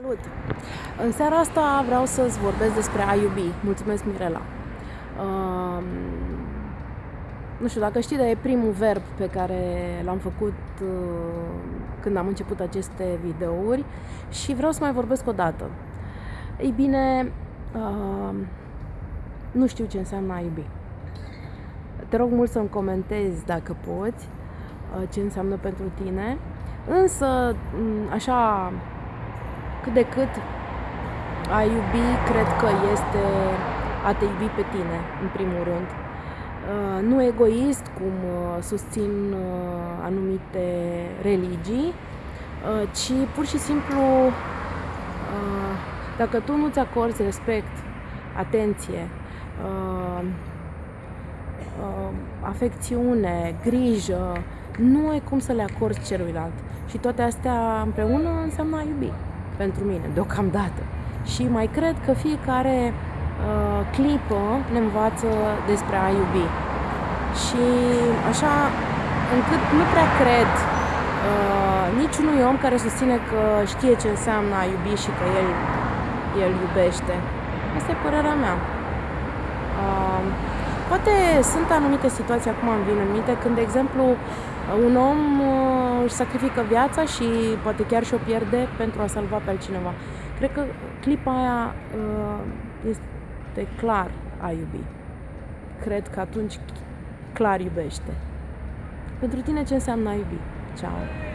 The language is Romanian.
Salut! În seara asta vreau să-ți vorbesc despre a iubi. Mulțumesc, Mirela. Uh, nu știu dacă știi, dar e primul verb pe care l-am făcut uh, când am început aceste videouri și vreau să mai vorbesc o dată. Ei bine, uh, nu știu ce înseamnă a iubi. Te rog mult să-mi comentezi dacă poți uh, ce înseamnă pentru tine. Însă, așa cât de cât a iubi, cred că este a te iubi pe tine, în primul rând. Uh, nu egoist, cum uh, susțin uh, anumite religii, ci pur și simplu, dacă tu nu-ți acorzi respect, atenție, afecțiune, grijă, nu ai cum să le acorzi celuilalt. Și toate astea împreună înseamnă a iubi pentru mine, deocamdată. Și mai cred că fiecare uh, clipă ne învață despre a iubi. Și așa, încât nu prea cred uh, niciunui om care susține că știe ce înseamnă a iubi și că el, el iubește. Asta e părerea mea. Uh, poate sunt anumite situații, acum îmi vin în minte, când, de exemplu, un om uh, își sacrifică viața și poate chiar și o pierde pentru a salva pe altcineva. Cred că clipa aia uh, este clar a iubi. Cred că atunci clar iubește. Pentru tine ce înseamnă a iubi? Ciao!